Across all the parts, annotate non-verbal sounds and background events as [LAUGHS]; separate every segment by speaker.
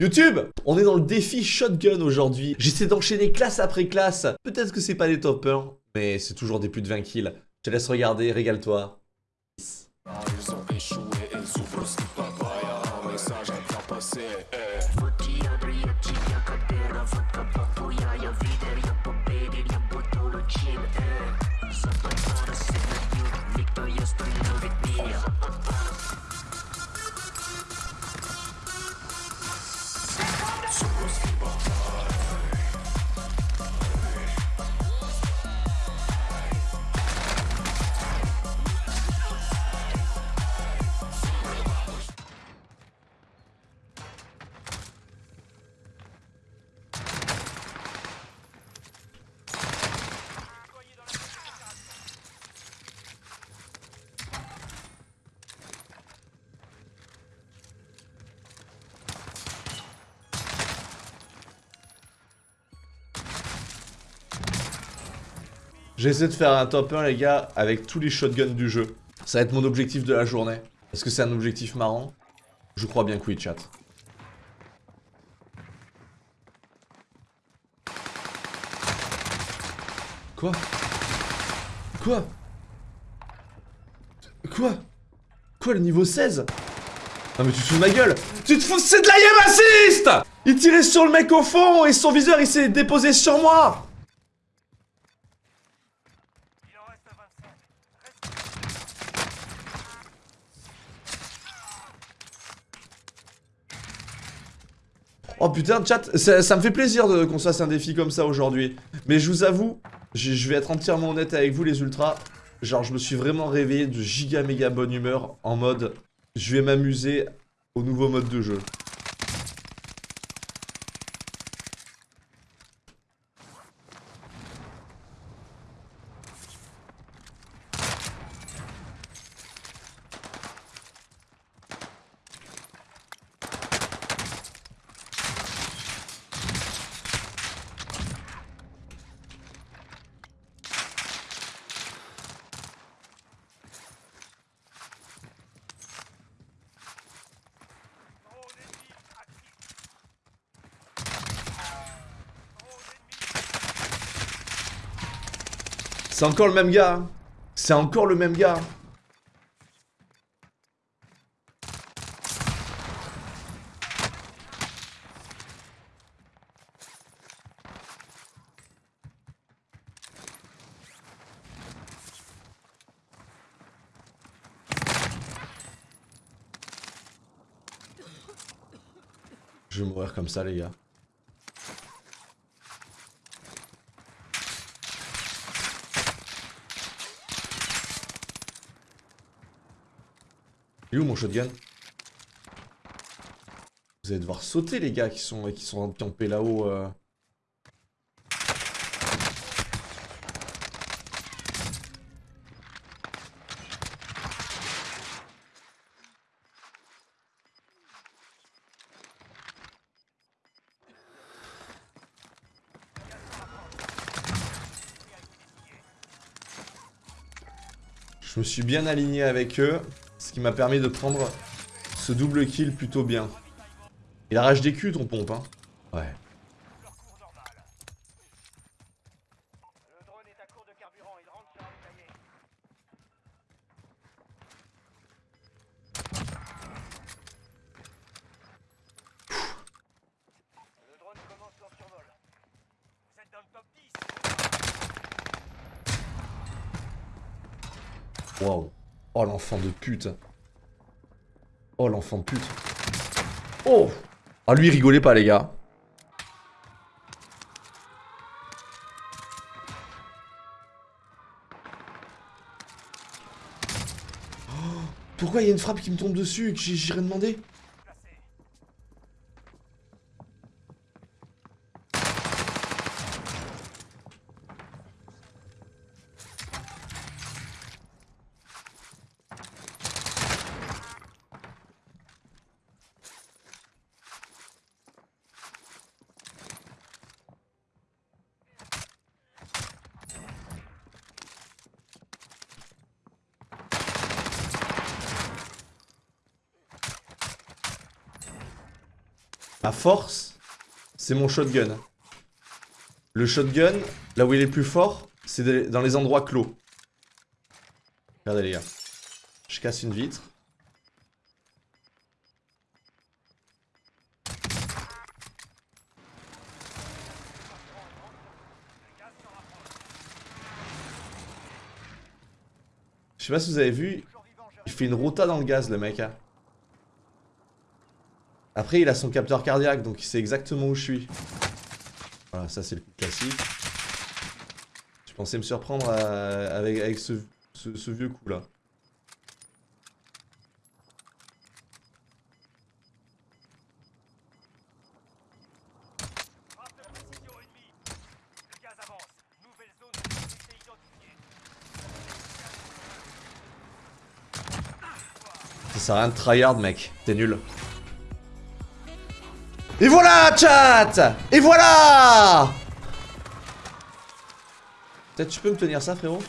Speaker 1: YouTube On est dans le défi shotgun aujourd'hui. J'essaie d'enchaîner classe après classe. Peut-être que c'est pas des top 1, mais c'est toujours des plus de 20 kills. Je te laisse regarder, régale-toi. Peace. J'essaie de faire un top 1 les gars avec tous les shotguns du jeu. Ça va être mon objectif de la journée. Est-ce que c'est un objectif marrant? Je crois bien que oui chat. Quoi? Quoi? Quoi? Quoi le niveau 16 Non mais tu te fous de ma gueule! Tu te fous C'est de la assist Il tirait sur le mec au fond et son viseur il s'est déposé sur moi Oh putain, chat, ça, me fait plaisir qu'on se fasse un défi comme ça aujourd'hui. Mais je vous avoue, je vais être entièrement honnête avec vous les ultras. Genre, je me suis vraiment réveillé de giga méga bonne humeur en mode... Je vais m'amuser au nouveau mode de jeu. C'est encore le même gars. Hein. C'est encore le même gars. Je vais mourir comme ça les gars. Mon shotgun Vous allez devoir sauter les gars qui sont, qui sont campés là-haut. Euh. Je me suis bien aligné avec eux. Ce qui m'a permis de prendre ce double kill plutôt bien. Il arrache des culs ton pompe, hein. Ouais. Wow. Oh, l'enfant de pute. Oh, l'enfant de pute. Oh Ah, lui, rigolez pas, les gars. Oh, pourquoi il y a une frappe qui me tombe dessus et que j'irai demander? Force, c'est mon shotgun. Le shotgun, là où il est plus fort, c'est dans les endroits clos. Regardez les gars. Je casse une vitre. Je sais pas si vous avez vu, il fait une rota dans le gaz le mec. hein. Après il a son capteur cardiaque donc il sait exactement où je suis. Voilà ça c'est le coup classique. Je pensais me surprendre euh, avec, ce- ce vieux coup là. Ça sert à rien de tryhard mec, t'es nul. Et voilà chat! Et voilà! Peut-être tu peux me tenir ça frérot?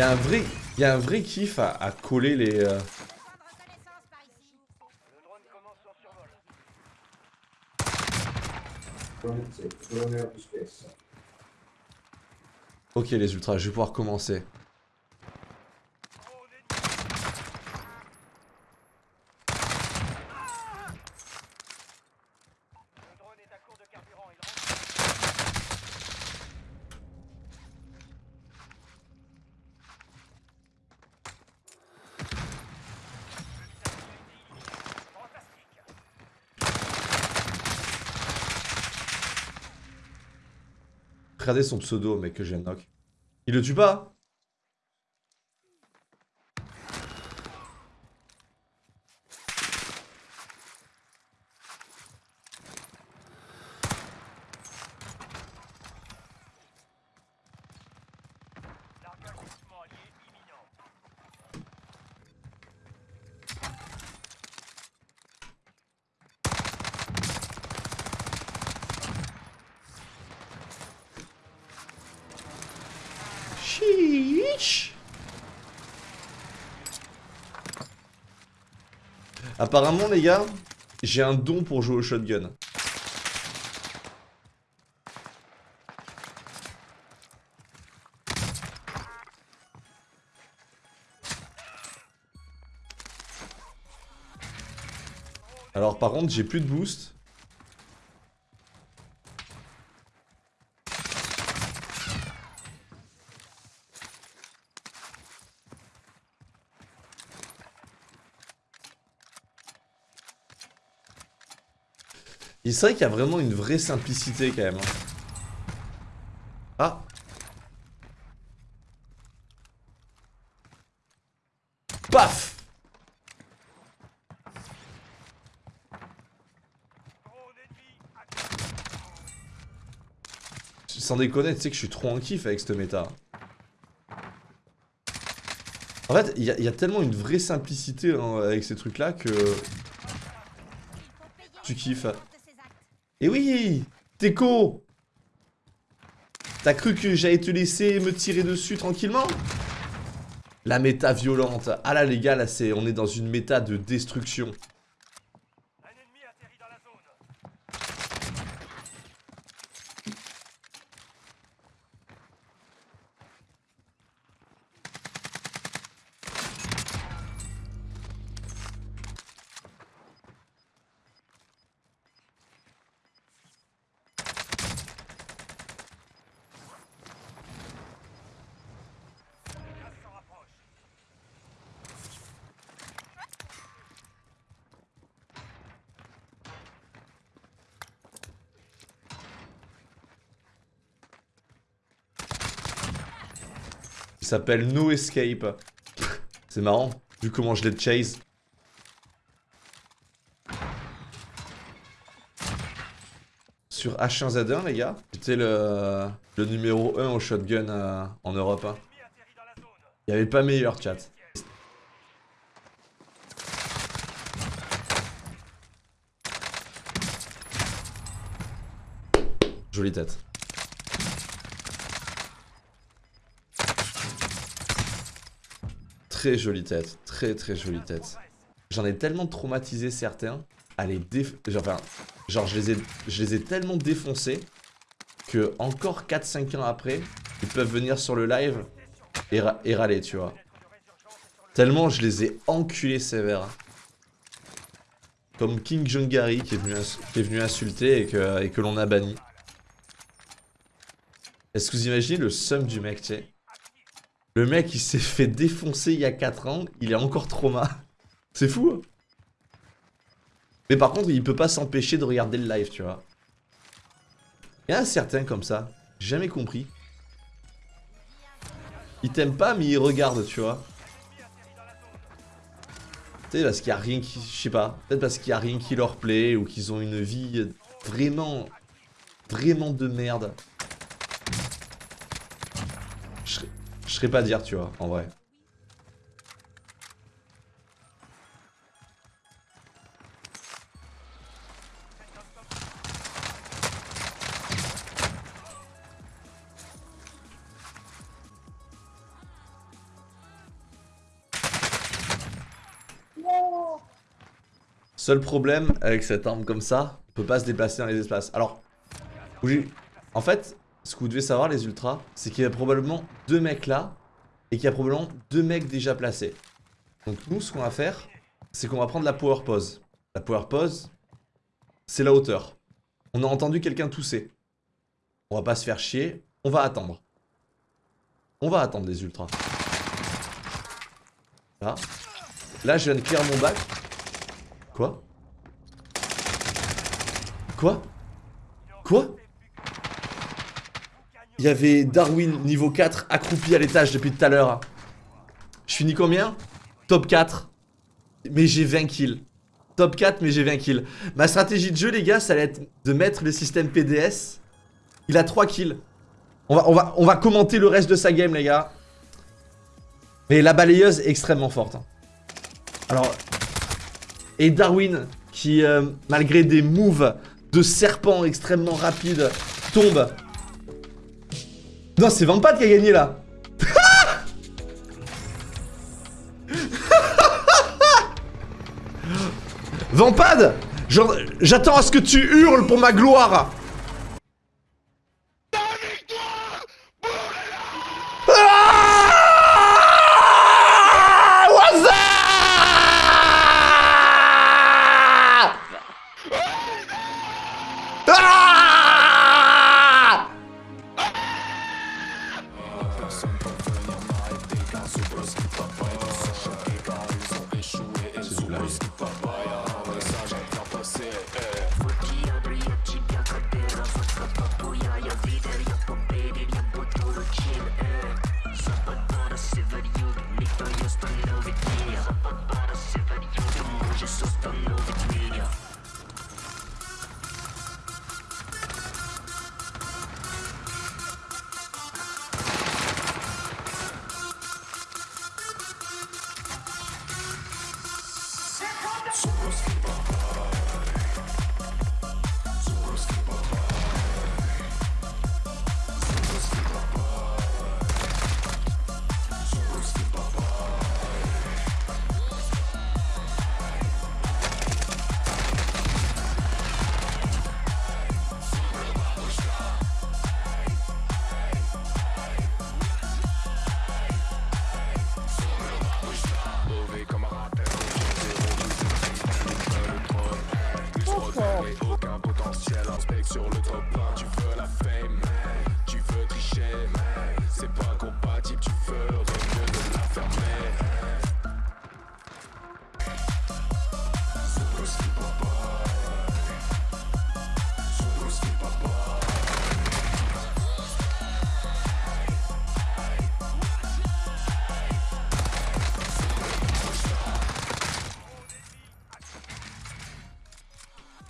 Speaker 1: Il y a un vrai, il y a un vrai kiff à, à coller les. euh, Ok les ultras, je vais pouvoir commencer. Regardez son pseudo mec que j'ai knock. Il le tue pas Apparemment les gars, j'ai un don pour jouer au shotgun. Alors par contre j'ai plus de boost. Et c'est vrai qu'il y a vraiment une vraie simplicité quand même. hein. Ah Paf Sans déconner, tu sais que je suis trop en kiff avec cette méta. En fait, il y, a- tellement une vraie simplicité hein, avec ces trucs-là que... Tu kiffes. Et oui Teco T'as cru que j'allais te laisser me tirer dessus tranquillement? La méta violente. Ah là les gars, là c'est, on est dans une méta de destruction. s'appelle No Escape. C'est marrant, vu comment je l'ai chase. Sur H1Z1, les gars, j'étais le, le, numéro 1 au shotgun euh, en Europe. Hein. Il n'y avait pas meilleur, chat. Jolie tête. Très jolie tête, très très jolie tête. J'en ai tellement traumatisé certains à. Genre, je, les ai, tellement défoncés que encore 4-5 ans après, ils peuvent venir sur le live et, ra- râler, tu vois. Tellement je les ai enculés sévères. Comme King Jungari qui est venu, qui insulter et que, l'on a banni. Est-ce que vous imaginez le seum du mec, tu sais? Le mec, il s'est fait défoncer il y a 4 ans, il est encore trauma. [LAUGHS] C'est fou, hein Mais par contre, il peut pas s'empêcher de regarder le live, tu vois. Il y en a certains comme ça, jamais compris. Ils t'aiment pas, mais ils regardent, tu vois. Tu sais, parce qu'il y a rien qui... Je sais pas. Peut-être parce qu'il y a rien qui leur plaît, ou qu'ils ont une vie vraiment... Vraiment de merde. Je serais pas dire, tu vois, en vrai. Seul problème avec cette arme comme ça, on peut pas se déplacer dans les espaces. Alors, en fait, ce que vous devez savoir les ultras, c'est qu'il y a probablement deux mecs là, et qu'il y a probablement deux mecs déjà placés. Donc nous, ce qu'on va faire, c'est qu'on va prendre la power pause. La power pause, c'est la hauteur. On a entendu quelqu'un tousser. On va pas se faire chier, on va attendre. On va attendre les ultras. Là. Là, je viens de clear mon bac. Quoi? Quoi? Quoi? Il y avait Darwin niveau 4 accroupi à l'étage depuis tout à l'heure. Je finis combien? Top 4. Mais j'ai 20 kills. Top 4 mais j'ai 20 kills. Ma stratégie de jeu les gars ça allait être de mettre le système PDS. Il a 3 kills. On va, commenter le reste de sa game les gars. Mais la balayeuse est extrêmement forte. hein. Alors, et Darwin, qui euh, malgré des moves de serpent extrêmement rapides, tombe. Non, c'est Vampad qui a gagné là. [LAUGHS] Vampad J'attends à ce que tu hurles pour ma gloire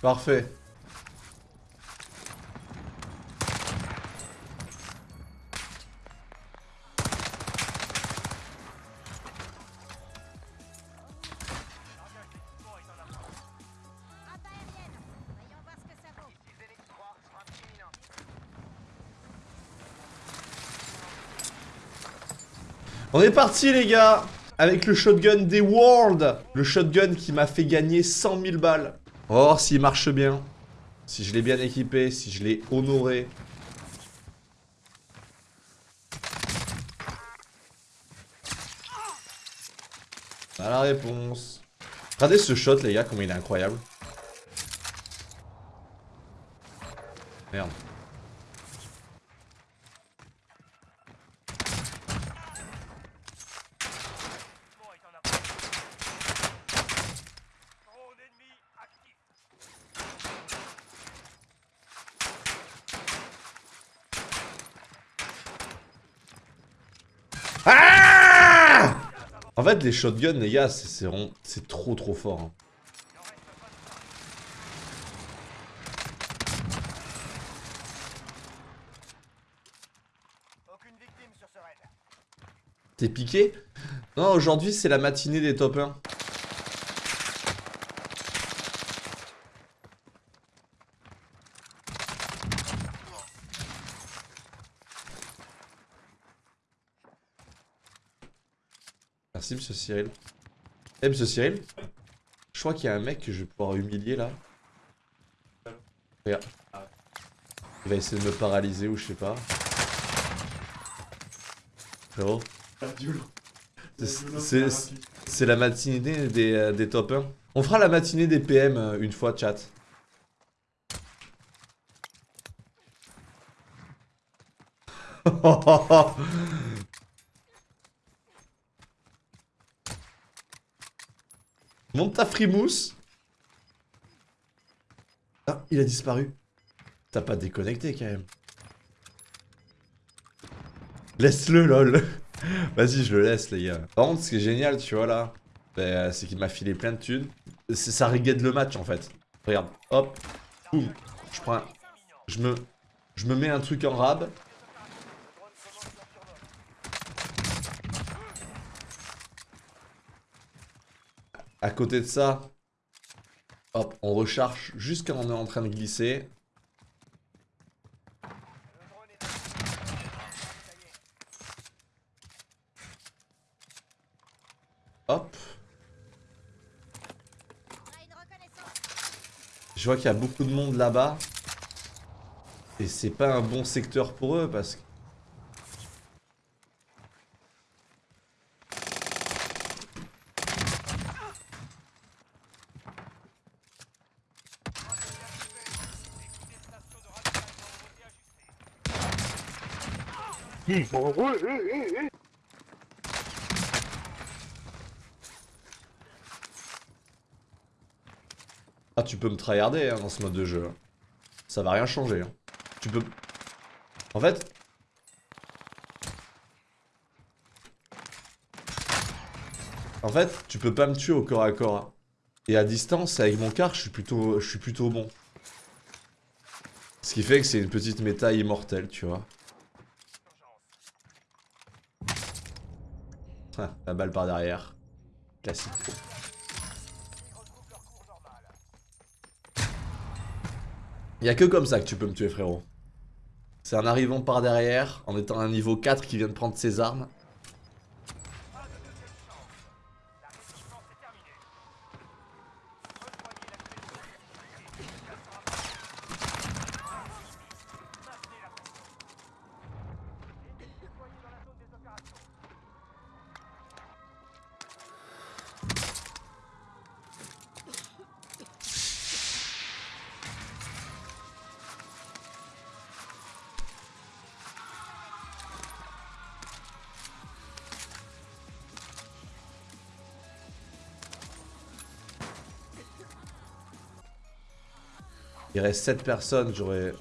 Speaker 1: Parfait. On est parti les gars Avec le shotgun des World Le shotgun qui m'a fait gagner 100 000 balles Voir s'il marche bien. Si je l'ai bien équipé, si je l'ai honoré. À la réponse. Regardez ce shot les gars, comme il est incroyable. Merde. Ah En fait, les shotguns, les gars, c'est- trop trop fort. hein. T'es piqué? Non, aujourd'hui, c'est la matinée des top 1. Merci, monsieur Cyril. Eh, monsieur Cyril Je crois qu'il y a un mec que je vais pouvoir humilier là. Regarde. Il va essayer de me paralyser ou je sais pas. Frérot. C'est- la matinée des, euh, des top 1. On fera la matinée des PM euh, une fois, chat. [LAUGHS] ta frimousse. Ah, il a disparu. T'as pas déconnecté quand même. Laisse-le, lol. [LAUGHS] Vas-y, je le laisse, les gars. Par contre, ce qui est génial, tu vois, là, bah, c'est qu'il m'a filé plein de thunes. Ça reguette le match, en fait. Regarde, hop, boum. Je prends un... Je me... Je me mets un truc en rab. À côté de ça, hop, on recharge jusqu'à on est en train de glisser. Hop. Je vois qu'il y a beaucoup de monde là-bas. Et c'est pas un bon secteur pour eux parce que... Ah, tu peux me tryharder hein, dans ce mode de jeu. hein. Ça va rien changer. hein. Tu peux... En fait... En fait, tu peux pas me tuer au corps à corps. hein. Et à distance, avec mon car, je suis plutôt, je suis plutôt bon. Ce qui fait que c'est une petite méta immortelle, tu vois. La balle par derrière. Classique. Y a que comme ça que tu peux me tuer, frérot. C'est en arrivant par derrière, en étant un niveau 4 qui vient de prendre ses armes. Il reste 7 personnes, j'aurais...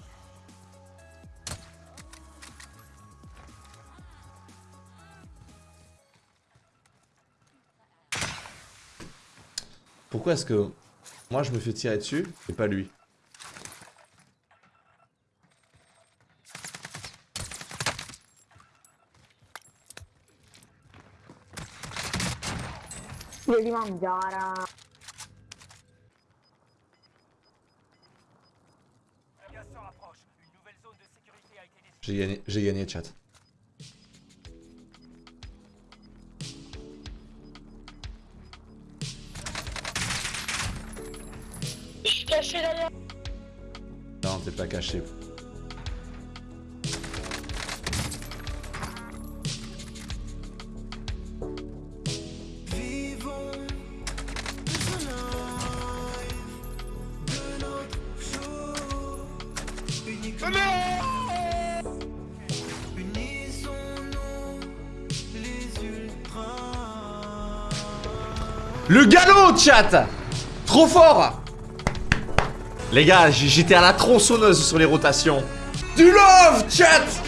Speaker 1: Pourquoi est-ce que moi je me fais tirer dessus et pas lui. J'ai gagné, j'ai gagné chat.
Speaker 2: Je suis caché derrière.
Speaker 3: Non, t'es pas caché. Le galop, chat. Trop fort. Les gars, j'étais à la tronçonneuse sur les rotations. Du love, chat